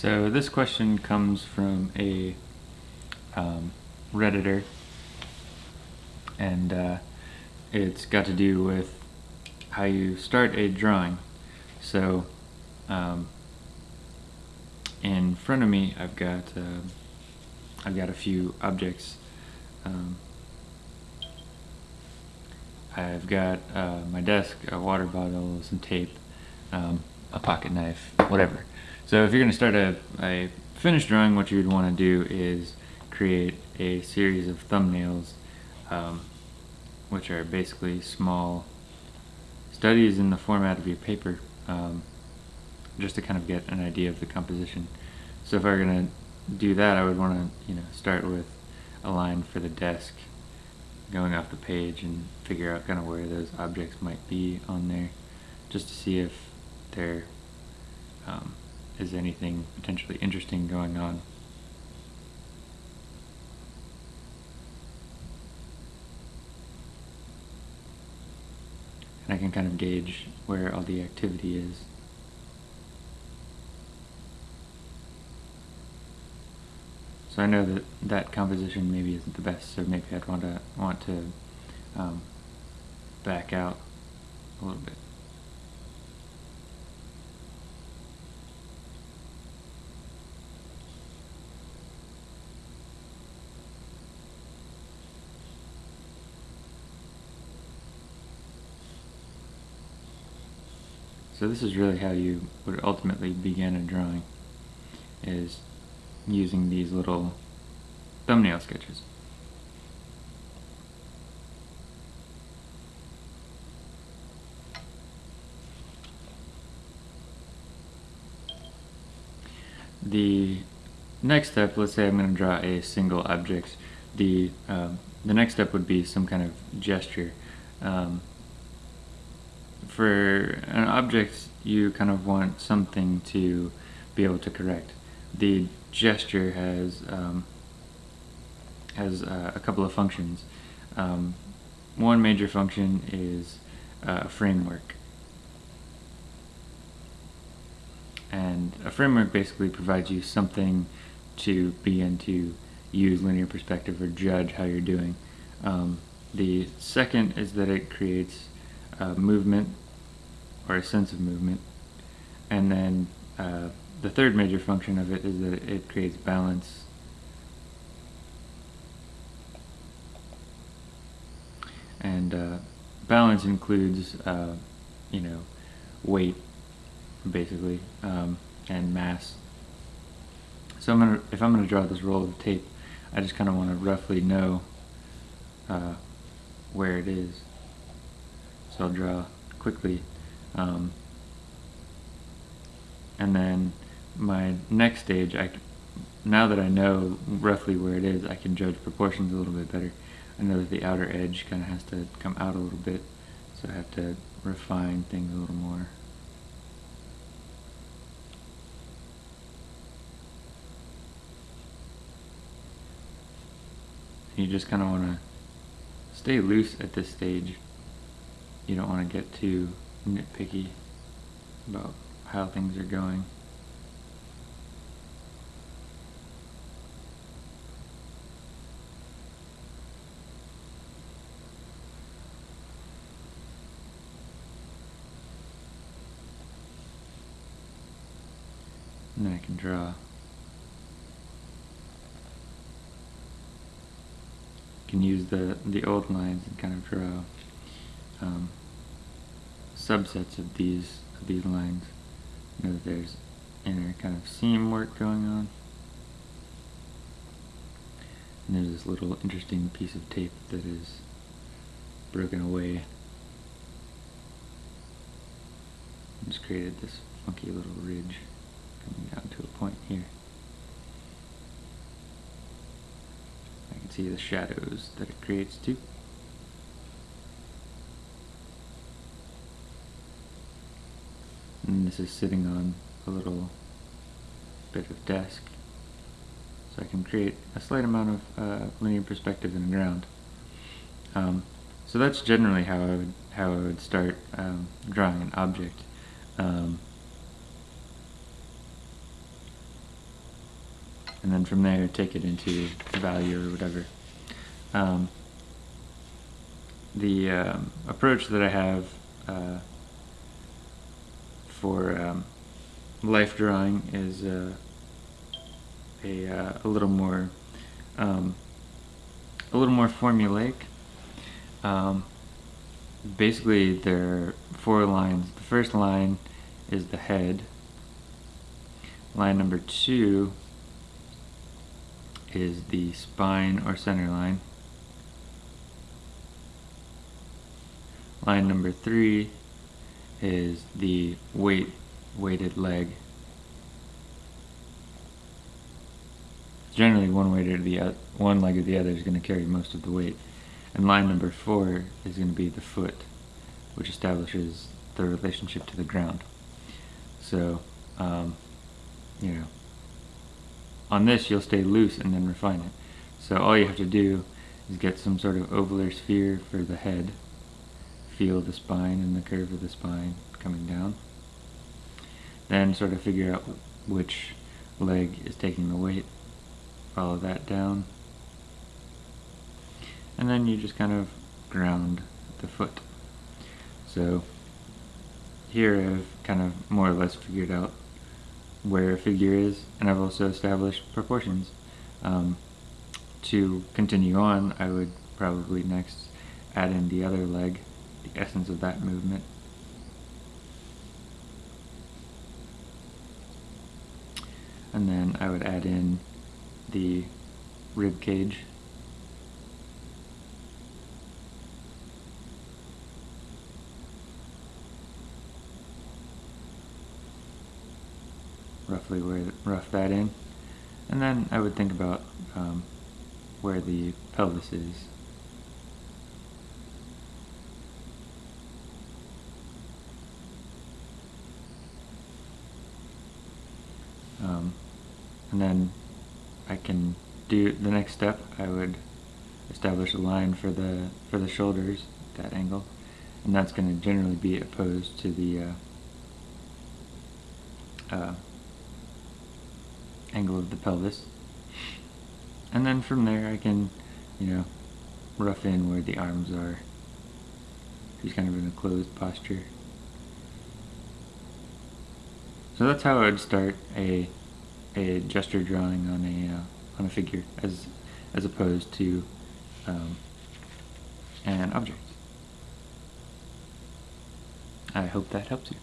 So this question comes from a um, Redditor, and uh, it's got to do with how you start a drawing. So um, in front of me, I've got uh, I've got a few objects. Um, I've got uh, my desk, a water bottle, some tape, um, a pocket knife, whatever. So if you're going to start a, a finished drawing, what you'd want to do is create a series of thumbnails, um, which are basically small studies in the format of your paper, um, just to kind of get an idea of the composition. So if I were going to do that, I would want to, you know, start with a line for the desk going off the page and figure out kind of where those objects might be on there just to see if there um, is anything potentially interesting going on. And I can kind of gauge where all the activity is. So I know that that composition maybe isn't the best, so maybe I'd want to want to um, back out a little bit. So this is really how you would ultimately begin a drawing, is using these little thumbnail sketches. The next step, let's say I'm going to draw a single object, the, um, the next step would be some kind of gesture. Um, for an object, you kind of want something to be able to correct. The gesture has um, has uh, a couple of functions. Um, one major function is uh, a framework. And a framework basically provides you something to begin to use linear perspective or judge how you're doing. Um, the second is that it creates uh, movement or a sense of movement. And then uh, the third major function of it is that it creates balance. And uh, balance includes, uh, you know, weight, basically, um, and mass. So I'm gonna, if I'm going to draw this roll of tape, I just kind of want to roughly know uh, where it is. I'll draw quickly um, and then my next stage, I, now that I know roughly where it is, I can judge proportions a little bit better. I know that the outer edge kind of has to come out a little bit, so I have to refine things a little more. You just kind of want to stay loose at this stage. You don't want to get too nitpicky about how things are going. And then I can draw. can use the the old lines and kind of draw um, subsets of these of these lines. You know that there's inner kind of seam work going on. And there's this little interesting piece of tape that is broken away. And Just created this funky little ridge coming down to a point here. I can see the shadows that it creates too. And this is sitting on a little bit of desk so I can create a slight amount of uh, linear perspective in the ground. Um, so that's generally how I would how I would start um, drawing an object. Um, and then from there take it into value or whatever. Um, the um, approach that I have uh, for um, life drawing is uh, a uh, a little more um, a little more formulaic. Um, basically, there are four lines. The first line is the head. Line number two is the spine or center line. Line number three is the weight weighted leg. Generally, one weight or the o- one leg or the other is going to carry most of the weight, and line number four is going to be the foot, which establishes the relationship to the ground. So, um, you know, on this you'll stay loose and then refine it. So all you have to do is get some sort of ovular sphere for the head, feel the spine and the curve of the spine coming down, then sort of figure out which leg is taking the weight, follow that down, and then you just kind of ground the foot. So here I've kind of more or less figured out where a figure is, and I've also established proportions. Um, to continue on, I would probably next add in the other leg, the essence of that movement. And then I would add in the rib cage. roughly where rough that in, and then I would think about um, where the pelvis is. Um, and then I can do the next step. I would establish a line for the for the shoulders, that angle, and that's going to generally be opposed to the uh, uh, angle of the pelvis. And then from there I can, you know, rough in where the arms are. He's kind of in a closed posture. So that's how I would start a a gesture drawing on a uh, on a figure as as opposed to um, an object. I hope that helps you.